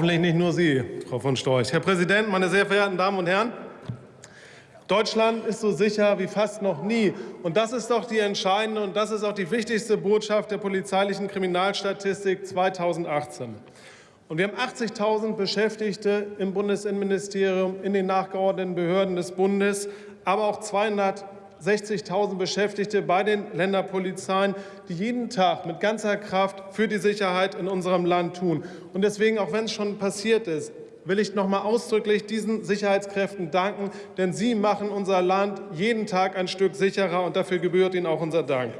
Hoffentlich nicht nur Sie, Frau von Storch. Herr Präsident, meine sehr verehrten Damen und Herren! Deutschland ist so sicher wie fast noch nie. Und das ist doch die entscheidende und das ist auch die wichtigste Botschaft der polizeilichen Kriminalstatistik 2018. Und wir haben 80.000 Beschäftigte im Bundesinnenministerium, in den nachgeordneten Behörden des Bundes, aber auch 260.000 Beschäftigte bei den Länderpolizeien, die jeden Tag mit ganzer Kraft für die Sicherheit in unserem Land tun. Und deswegen, auch wenn es schon passiert ist, will ich noch mal ausdrücklich diesen Sicherheitskräften danken, denn sie machen unser Land jeden Tag ein Stück sicherer, und dafür gebührt ihnen auch unser Dank.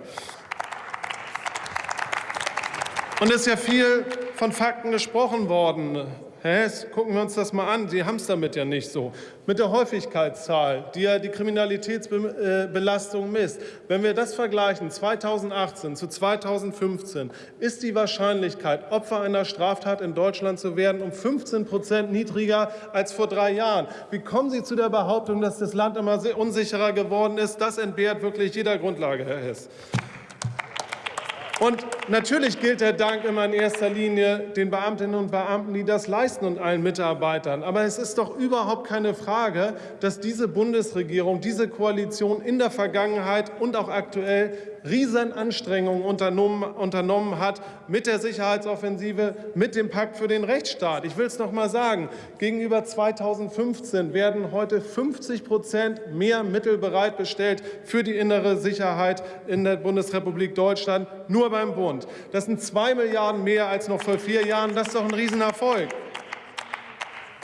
Und es ist ja viel von Fakten gesprochen worden. Herr Hess, gucken wir uns das mal an. Sie haben es damit ja nicht so. Mit der Häufigkeitszahl, die ja die Kriminalitätsbelastung misst. Wenn wir das vergleichen, 2018 zu 2015, ist die Wahrscheinlichkeit, Opfer einer Straftat in Deutschland zu werden, um 15 Prozent niedriger als vor drei Jahren. Wie kommen Sie zu der Behauptung, dass das Land immer unsicherer geworden ist? Das entbehrt wirklich jeder Grundlage, Herr Hess. Und natürlich gilt der Dank immer in erster Linie den Beamtinnen und Beamten, die das leisten und allen Mitarbeitern. Aber es ist doch überhaupt keine Frage, dass diese Bundesregierung, diese Koalition in der Vergangenheit und auch aktuell Riesenanstrengungen unternommen, unternommen hat mit der Sicherheitsoffensive, mit dem Pakt für den Rechtsstaat. Ich will es noch mal sagen, gegenüber 2015 werden heute 50 Prozent mehr Mittel bereitgestellt für die innere Sicherheit in der Bundesrepublik Deutschland, nur beim Bund. Das sind zwei Milliarden mehr als noch vor vier Jahren. Das ist doch ein Riesenerfolg.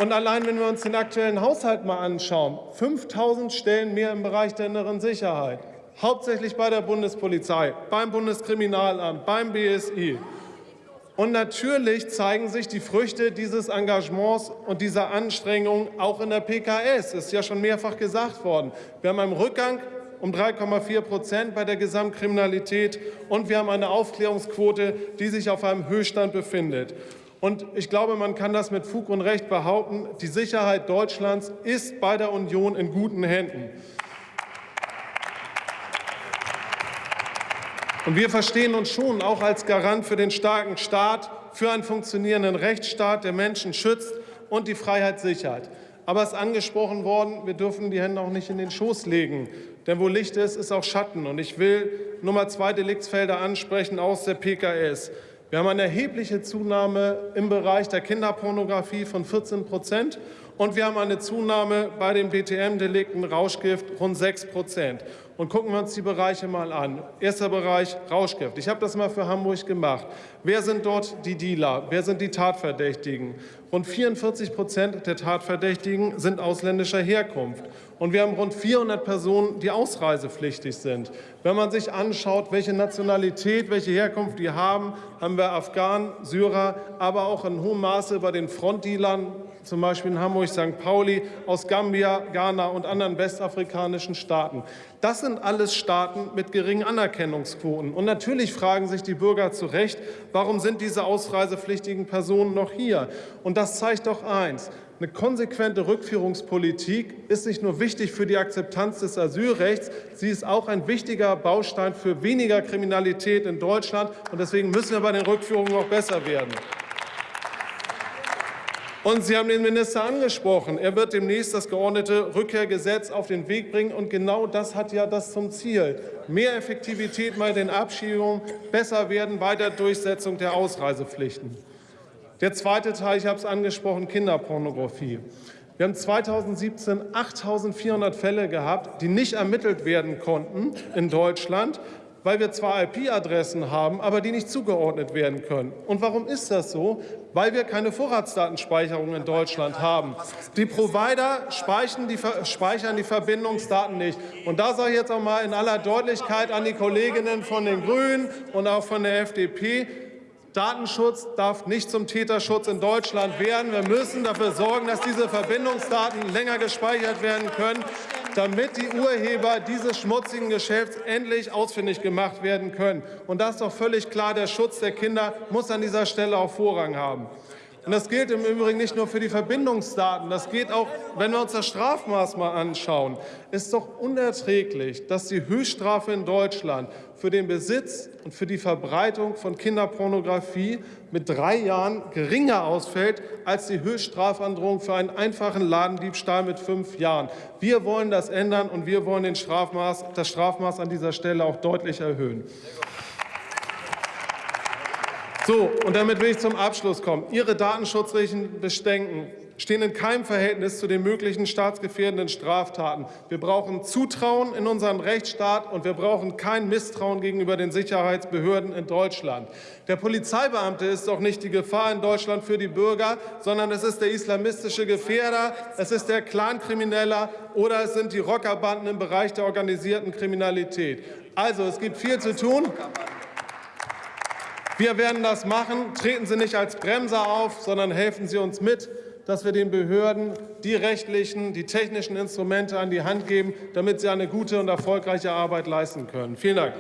Und allein, wenn wir uns den aktuellen Haushalt mal anschauen, 5000 Stellen mehr im Bereich der inneren Sicherheit hauptsächlich bei der Bundespolizei, beim Bundeskriminalamt, beim BSI. Und natürlich zeigen sich die Früchte dieses Engagements und dieser Anstrengungen auch in der PKS. Das ist ja schon mehrfach gesagt worden. Wir haben einen Rückgang um 3,4 Prozent bei der Gesamtkriminalität und wir haben eine Aufklärungsquote, die sich auf einem Höchststand befindet. Und ich glaube, man kann das mit Fug und Recht behaupten, die Sicherheit Deutschlands ist bei der Union in guten Händen. Und wir verstehen uns schon auch als Garant für den starken Staat, für einen funktionierenden Rechtsstaat, der Menschen schützt und die Freiheit sichert. Aber es ist angesprochen worden, wir dürfen die Hände auch nicht in den Schoß legen. Denn wo Licht ist, ist auch Schatten. Und ich will Nummer zwei Deliktsfelder ansprechen aus der PKS. Wir haben eine erhebliche Zunahme im Bereich der Kinderpornografie von 14 Prozent. Und wir haben eine Zunahme bei den BTM-Delikten Rauschgift rund 6 Prozent. Und gucken wir uns die Bereiche mal an. Erster Bereich Rauschgift. Ich habe das mal für Hamburg gemacht. Wer sind dort die Dealer? Wer sind die Tatverdächtigen? Rund 44 Prozent der Tatverdächtigen sind ausländischer Herkunft. Und wir haben rund 400 Personen, die ausreisepflichtig sind. Wenn man sich anschaut, welche Nationalität, welche Herkunft die haben, haben wir Afghanen, Syrer, aber auch in hohem Maße bei den Frontdealern, zum Beispiel in Hamburg, St. Pauli, aus Gambia, Ghana und anderen westafrikanischen Staaten. Das sind alles Staaten mit geringen Anerkennungsquoten. Und natürlich fragen sich die Bürger zu Recht, warum sind diese ausreisepflichtigen Personen noch hier? Und das zeigt doch eins. Eine konsequente Rückführungspolitik ist nicht nur wichtig für die Akzeptanz des Asylrechts, sie ist auch ein wichtiger Baustein für weniger Kriminalität in Deutschland. Und deswegen müssen wir bei den Rückführungen auch besser werden. Und Sie haben den Minister angesprochen. Er wird demnächst das geordnete Rückkehrgesetz auf den Weg bringen. Und genau das hat ja das zum Ziel. Mehr Effektivität bei den Abschiebungen, besser werden bei der Durchsetzung der Ausreisepflichten. Der zweite Teil, ich habe es angesprochen, Kinderpornografie. Wir haben 2017 8.400 Fälle gehabt, die nicht ermittelt werden konnten in Deutschland, weil wir zwar IP-Adressen haben, aber die nicht zugeordnet werden können. Und warum ist das so? Weil wir keine Vorratsdatenspeicherung in Deutschland haben. Die Provider speichern die, speichern die Verbindungsdaten nicht. Und da sage ich jetzt auch mal in aller Deutlichkeit an die Kolleginnen von den Grünen und auch von der FDP, Datenschutz darf nicht zum Täterschutz in Deutschland werden. Wir müssen dafür sorgen, dass diese Verbindungsdaten länger gespeichert werden können, damit die Urheber dieses schmutzigen Geschäfts endlich ausfindig gemacht werden können. Und das ist doch völlig klar, der Schutz der Kinder muss an dieser Stelle auch Vorrang haben. Und das gilt im Übrigen nicht nur für die Verbindungsdaten, das geht auch, wenn wir uns das Strafmaß mal anschauen. Es ist doch unerträglich, dass die Höchststrafe in Deutschland für den Besitz und für die Verbreitung von Kinderpornografie mit drei Jahren geringer ausfällt als die Höchststrafandrohung für einen einfachen Ladendiebstahl mit fünf Jahren. Wir wollen das ändern und wir wollen Strafmaß, das Strafmaß an dieser Stelle auch deutlich erhöhen. So, und damit will ich zum Abschluss kommen. Ihre datenschutzrechtlichen Bedenken stehen in keinem Verhältnis zu den möglichen staatsgefährdenden Straftaten. Wir brauchen Zutrauen in unseren Rechtsstaat und wir brauchen kein Misstrauen gegenüber den Sicherheitsbehörden in Deutschland. Der Polizeibeamte ist doch nicht die Gefahr in Deutschland für die Bürger, sondern es ist der islamistische Gefährder, es ist der Clankrimineller oder es sind die Rockerbanden im Bereich der organisierten Kriminalität. Also, es gibt viel zu tun. Wir werden das machen. Treten Sie nicht als Bremser auf, sondern helfen Sie uns mit, dass wir den Behörden die rechtlichen, die technischen Instrumente an die Hand geben, damit sie eine gute und erfolgreiche Arbeit leisten können. Vielen Dank.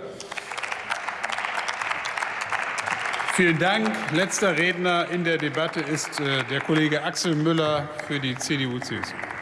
Vielen Dank. Letzter Redner in der Debatte ist äh, der Kollege Axel Müller für die CDU-CSU.